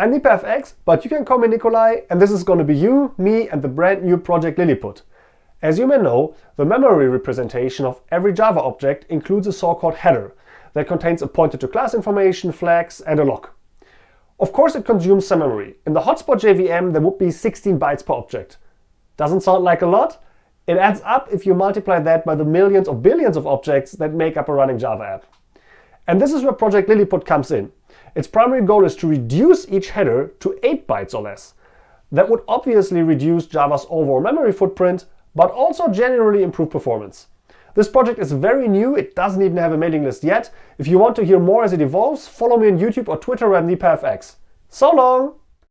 I'm NipaFX, but you can call me Nicolai, and this is going to be you, me, and the brand new project Lilliput. As you may know, the memory representation of every Java object includes a so-called header that contains a pointer to class information, flags, and a lock. Of course it consumes some memory. In the hotspot JVM there would be 16 bytes per object. Doesn't sound like a lot? It adds up if you multiply that by the millions or billions of objects that make up a running Java app. And this is where Project Lilliput comes in. Its primary goal is to reduce each header to 8 bytes or less. That would obviously reduce Java's overall memory footprint, but also generally improve performance. This project is very new, it doesn't even have a mailing list yet. If you want to hear more as it evolves, follow me on YouTube or Twitter at NipaFX. So long!